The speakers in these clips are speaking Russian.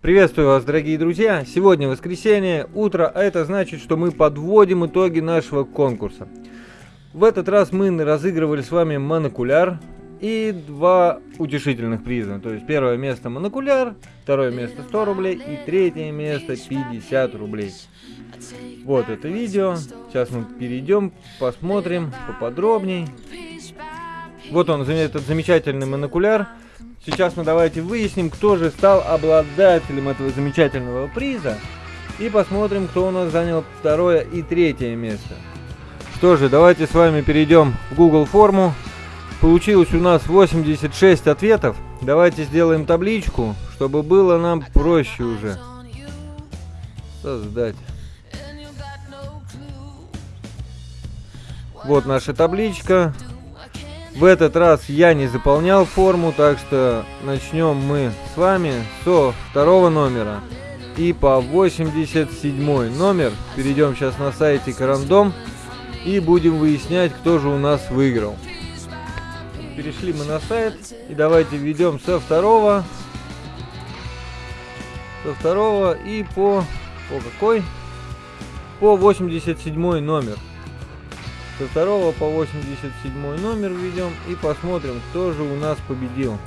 Приветствую вас, дорогие друзья! Сегодня воскресенье, утро, а это значит, что мы подводим итоги нашего конкурса. В этот раз мы разыгрывали с вами монокуляр и два утешительных приза. То есть первое место монокуляр, второе место 100 рублей и третье место 50 рублей. Вот это видео. Сейчас мы перейдем, посмотрим поподробней. Вот он, этот замечательный монокуляр. Сейчас мы давайте выясним, кто же стал обладателем этого замечательного приза. И посмотрим, кто у нас занял второе и третье место. Что же, давайте с вами перейдем в Google форму. Получилось у нас 86 ответов. Давайте сделаем табличку, чтобы было нам проще уже создать. Вот наша табличка. В этот раз я не заполнял форму, так что начнем мы с вами со второго номера. И по 87 номер перейдем сейчас на сайте Карандом и будем выяснять, кто же у нас выиграл. Перешли мы на сайт и давайте введем со второго, со второго и по, по какой? По 87 номер. Со второго по 87 номер введем и посмотрим, кто же у нас победил.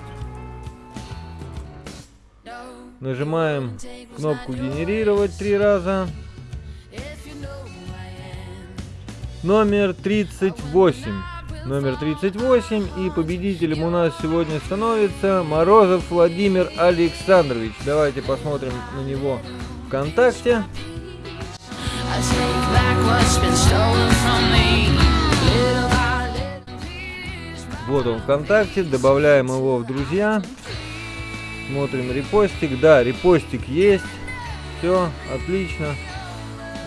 Нажимаем кнопку генерировать три раза. Номер 38. Номер 38 и победителем у нас сегодня становится Морозов Владимир Александрович. Давайте посмотрим на него ВКонтакте. Вот он ВКонтакте, добавляем его в друзья. Смотрим репостик. Да, репостик есть. Все, отлично.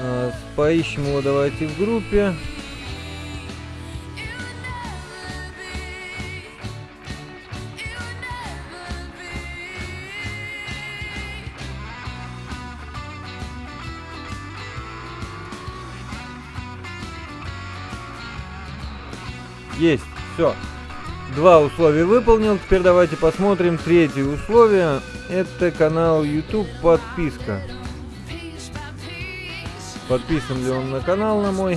А, поищем его давайте в группе. Есть, все. Два условия выполнил. Теперь давайте посмотрим третье условие. Это канал YouTube подписка. Подписан ли он на канал на мой?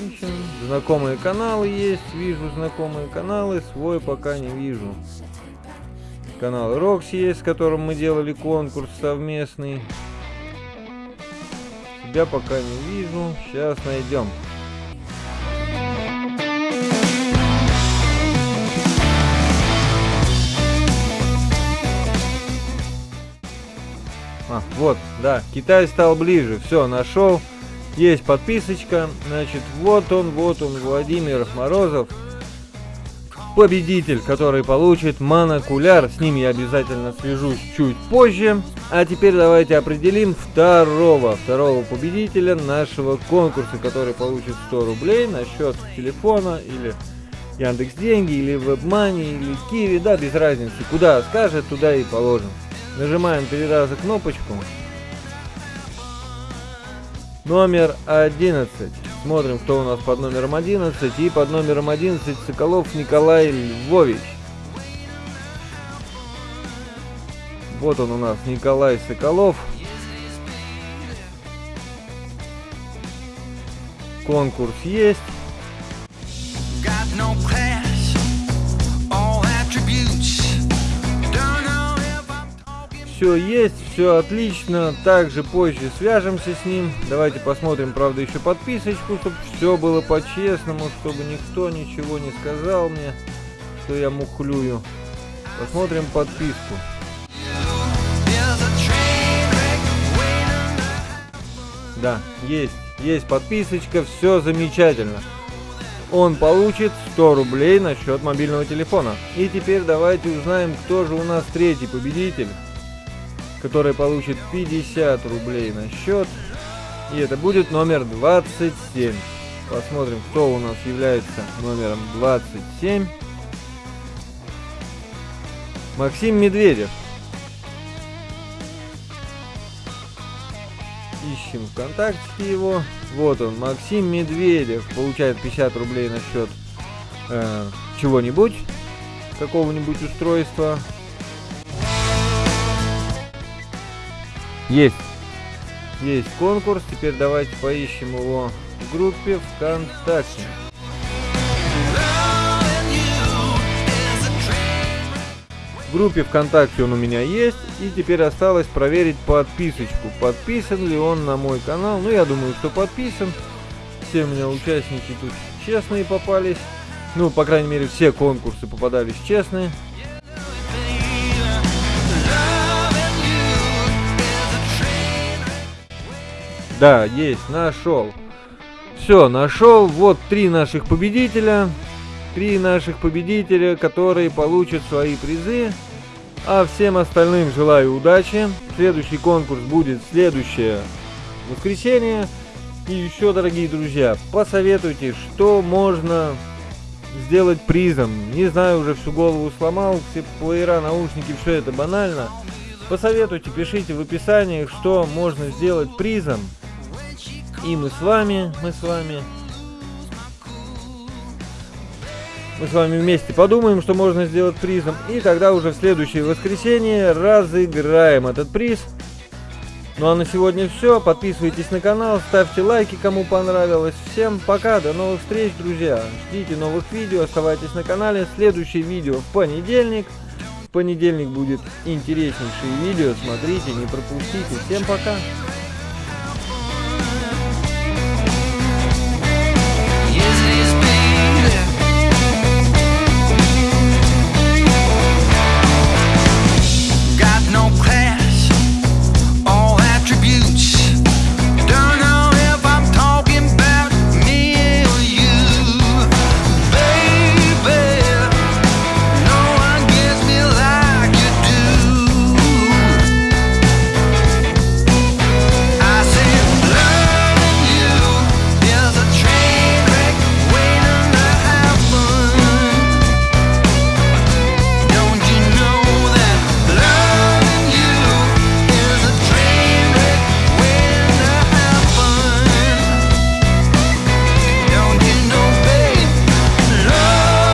Ищем. Знакомые каналы есть. Вижу знакомые каналы. Свой пока не вижу. Канал Рокс есть, с которым мы делали конкурс совместный. Тебя пока не вижу. Сейчас найдем. А, вот, да, Китай стал ближе. Все, нашел. Есть подписочка. Значит, вот он, вот он, Владимир Морозов победитель, который получит монокуляр. С ним я обязательно свяжусь чуть позже. А теперь давайте определим второго, второго победителя нашего конкурса, который получит 100 рублей на счет телефона или Яндекс Деньги, или WebMoney, или Киви, да, без разницы. Куда скажет, туда и положим. Нажимаем три раза кнопочку. Номер 11. Смотрим, кто у нас под номером 11. И под номером 11 Соколов Николай Львович. Вот он у нас, Николай Соколов. Конкурс есть. Все есть, все отлично. Также позже свяжемся с ним. Давайте посмотрим, правда, еще подписочку, чтобы все было по-честному, чтобы никто ничего не сказал мне, что я мухлюю. Посмотрим подписку. Да, есть, есть подписочка, все замечательно. Он получит 100 рублей на счет мобильного телефона. И теперь давайте узнаем, кто же у нас третий победитель который получит 50 рублей на счет. И это будет номер 27. Посмотрим, кто у нас является номером 27. Максим Медведев. Ищем ВКонтакте его. Вот он, Максим Медведев. Получает 50 рублей на счет э, чего-нибудь, какого-нибудь устройства. Есть. Есть конкурс. Теперь давайте поищем его в группе ВКонтакте. В группе ВКонтакте он у меня есть. И теперь осталось проверить подписочку. Подписан ли он на мой канал. Ну, я думаю, что подписан. Все у меня участники тут честные попались. Ну, по крайней мере, все конкурсы попадались честные. Да, есть, нашел. Все, нашел. Вот три наших победителя. Три наших победителя, которые получат свои призы. А всем остальным желаю удачи. Следующий конкурс будет следующее воскресенье. И еще, дорогие друзья, посоветуйте, что можно сделать призом. Не знаю, уже всю голову сломал, все плеера, наушники, все это банально. Посоветуйте, пишите в описании, что можно сделать призом. И мы с вами, мы с вами, мы с вами вместе подумаем, что можно сделать призом. И тогда уже в следующее воскресенье разыграем этот приз. Ну а на сегодня все. Подписывайтесь на канал, ставьте лайки, кому понравилось. Всем пока, до новых встреч, друзья. Ждите новых видео, оставайтесь на канале. Следующее видео в понедельник. В понедельник будет интереснейшее видео. Смотрите, не пропустите. Всем пока.